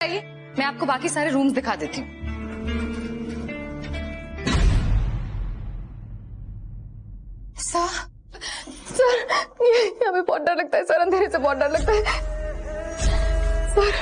आइए, मैं आपको बाकी सारे रूम्स दिखा देती हूँ। सर सर ये हमें बहुत डर लगता है, सर, अंधेरे से बहुत डर लगता है। सर